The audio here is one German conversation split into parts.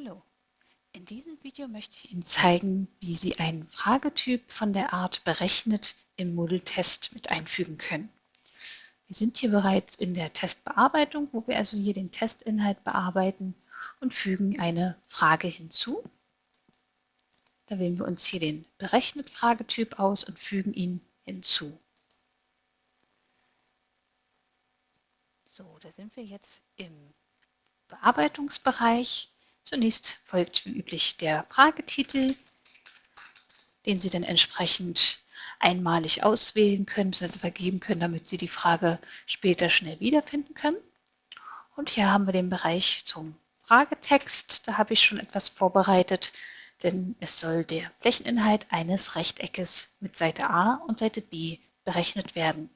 Hallo, in diesem Video möchte ich Ihnen zeigen, wie Sie einen Fragetyp von der Art berechnet im Moodle-Test mit einfügen können. Wir sind hier bereits in der Testbearbeitung, wo wir also hier den Testinhalt bearbeiten und fügen eine Frage hinzu. Da wählen wir uns hier den berechnet Fragetyp aus und fügen ihn hinzu. So, da sind wir jetzt im Bearbeitungsbereich Zunächst folgt wie üblich der Fragetitel, den Sie dann entsprechend einmalig auswählen können, bzw. vergeben können, damit Sie die Frage später schnell wiederfinden können. Und hier haben wir den Bereich zum Fragetext. Da habe ich schon etwas vorbereitet, denn es soll der Flächeninhalt eines Rechteckes mit Seite A und Seite B berechnet werden.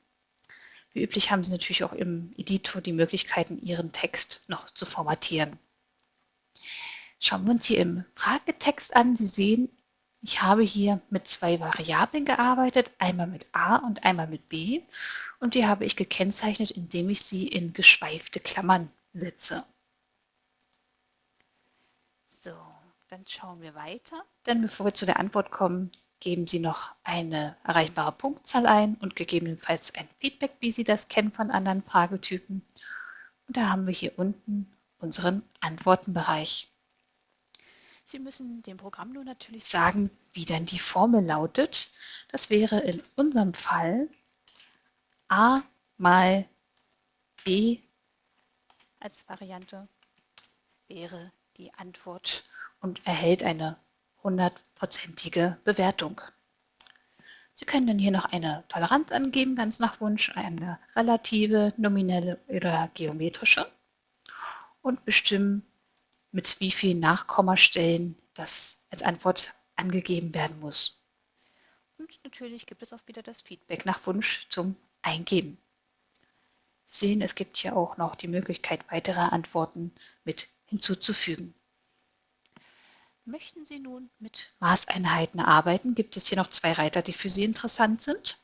Wie üblich haben Sie natürlich auch im Editor die Möglichkeiten, Ihren Text noch zu formatieren. Schauen wir uns hier im Fragetext an. Sie sehen, ich habe hier mit zwei Variablen gearbeitet, einmal mit a und einmal mit b. Und die habe ich gekennzeichnet, indem ich sie in geschweifte Klammern setze. So, dann schauen wir weiter. Dann bevor wir zu der Antwort kommen, geben Sie noch eine erreichbare Punktzahl ein und gegebenenfalls ein Feedback, wie Sie das kennen von anderen Fragetypen. Und da haben wir hier unten unseren Antwortenbereich. Sie müssen dem Programm nur natürlich sagen, wie denn die Formel lautet. Das wäre in unserem Fall a mal b als Variante wäre die Antwort und erhält eine hundertprozentige Bewertung. Sie können dann hier noch eine Toleranz angeben, ganz nach Wunsch, eine relative, nominelle oder geometrische und bestimmen, mit wie vielen Nachkommastellen das als Antwort angegeben werden muss. Und natürlich gibt es auch wieder das Feedback nach Wunsch zum Eingeben. Sehen, es gibt hier auch noch die Möglichkeit, weitere Antworten mit hinzuzufügen. Möchten Sie nun mit Maßeinheiten arbeiten, gibt es hier noch zwei Reiter, die für Sie interessant sind.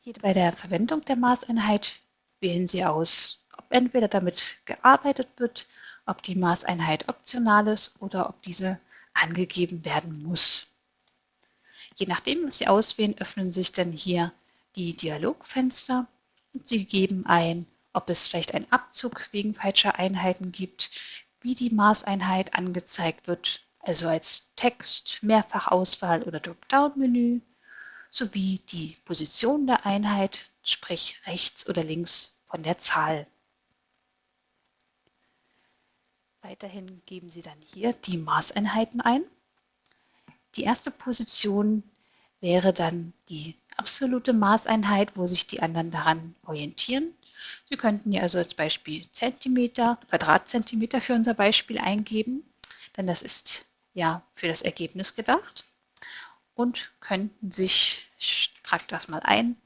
Hier bei der Verwendung der Maßeinheit wählen Sie aus, ob entweder damit gearbeitet wird ob die Maßeinheit optional ist oder ob diese angegeben werden muss. Je nachdem, was Sie auswählen, öffnen sich dann hier die Dialogfenster und Sie geben ein, ob es vielleicht einen Abzug wegen falscher Einheiten gibt, wie die Maßeinheit angezeigt wird, also als Text, Mehrfachauswahl oder Dropdown-Menü, sowie die Position der Einheit, sprich rechts oder links von der Zahl. Weiterhin geben Sie dann hier die Maßeinheiten ein. Die erste Position wäre dann die absolute Maßeinheit, wo sich die anderen daran orientieren. Sie könnten hier also als Beispiel Zentimeter, Quadratzentimeter für unser Beispiel eingeben, denn das ist ja für das Ergebnis gedacht. Und könnten sich, ich trage das mal ein,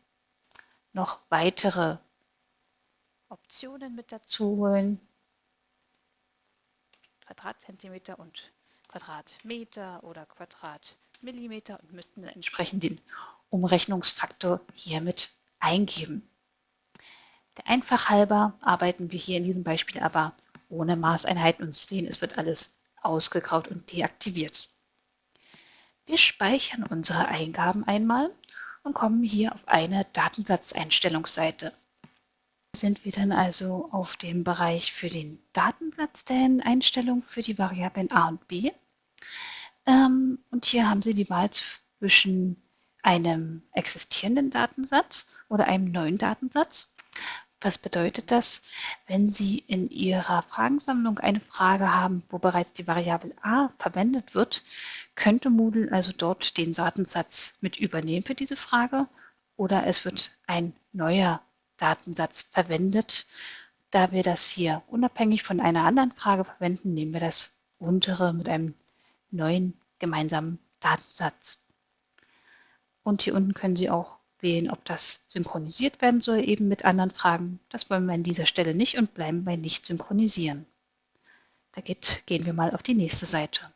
noch weitere Optionen mit dazu holen, Quadratzentimeter und Quadratmeter oder Quadratmillimeter und müssten dann entsprechend den Umrechnungsfaktor hiermit eingeben. Der Einfach halber arbeiten wir hier in diesem Beispiel aber ohne Maßeinheiten und sehen, es wird alles ausgegraut und deaktiviert. Wir speichern unsere Eingaben einmal und kommen hier auf eine Datensatzeinstellungsseite sind wir dann also auf dem Bereich für den Datensatz der Einstellung für die Variablen a und b. Ähm, und hier haben Sie die Wahl zwischen einem existierenden Datensatz oder einem neuen Datensatz. Was bedeutet das? Wenn Sie in Ihrer Fragensammlung eine Frage haben, wo bereits die Variable a verwendet wird, könnte Moodle also dort den Datensatz mit übernehmen für diese Frage oder es wird ein neuer Datensatz verwendet. Da wir das hier unabhängig von einer anderen Frage verwenden, nehmen wir das untere mit einem neuen gemeinsamen Datensatz. Und hier unten können Sie auch wählen, ob das synchronisiert werden soll, eben mit anderen Fragen. Das wollen wir an dieser Stelle nicht und bleiben bei nicht synchronisieren. Da geht, gehen wir mal auf die nächste Seite.